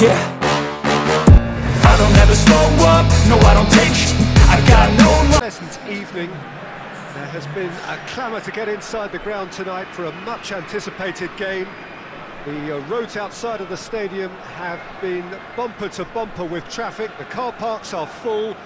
Yeah I don't ever slow up, no I don't take sh- I got no evening. There has been a clamour to get inside the ground tonight for a much anticipated game. The uh, roads outside of the stadium have been bumper to bumper with traffic. The car parks are full.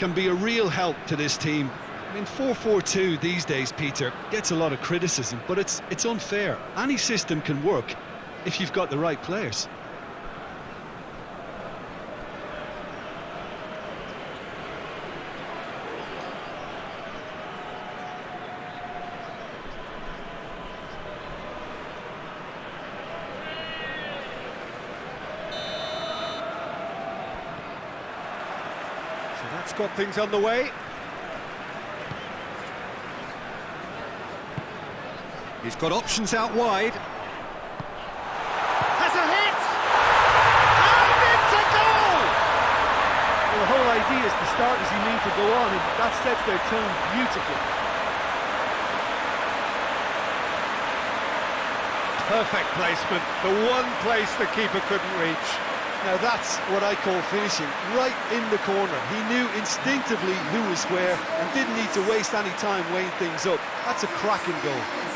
Can be a real help to this team. I mean, 4-4-2 these days, Peter, gets a lot of criticism, but it's it's unfair. Any system can work if you've got the right players. That's got things underway. He's got options out wide. Has a hit! And it's a goal! Well, the whole idea is to start as you need to go on, and that sets their tone beautifully. Perfect placement. The one place the keeper couldn't reach. Now that's what I call finishing, right in the corner. He knew instinctively who was where and didn't need to waste any time weighing things up. That's a cracking goal.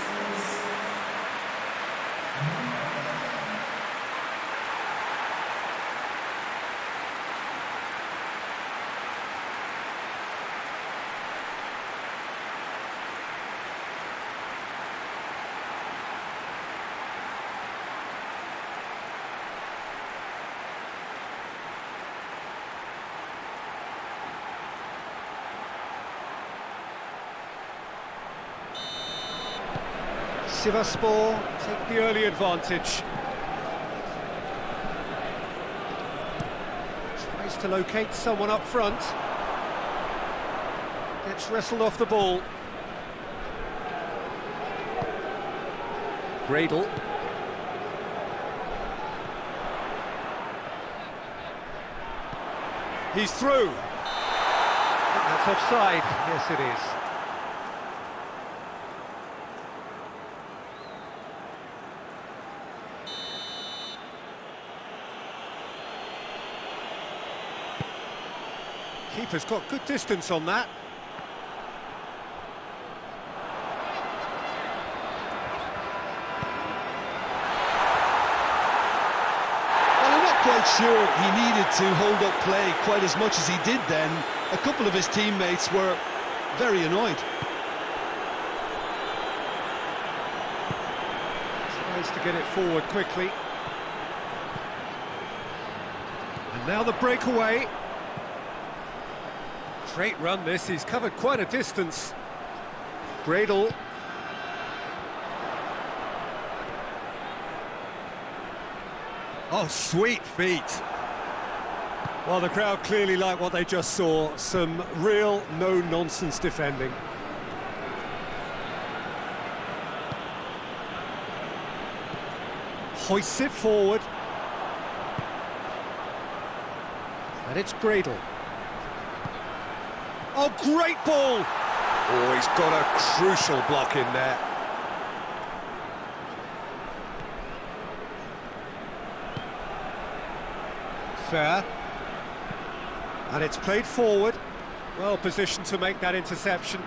Sivasspor take the early advantage. Tries to locate someone up front. Gets wrestled off the ball. Gradel. He's through. That's offside. Yes, it is. Keeper's got good distance on that. Well, I'm not quite sure he needed to hold up play quite as much as he did then. A couple of his teammates were very annoyed. Tries to get it forward quickly. And now the breakaway. Great run this, he's covered quite a distance. Gradel. Oh, sweet feet. Well, the crowd clearly like what they just saw. Some real no-nonsense defending. Hoists it forward. And it's Gradel. Oh, great ball! Oh, he's got a crucial block in there. Fair. And it's played forward. Well positioned to make that interception.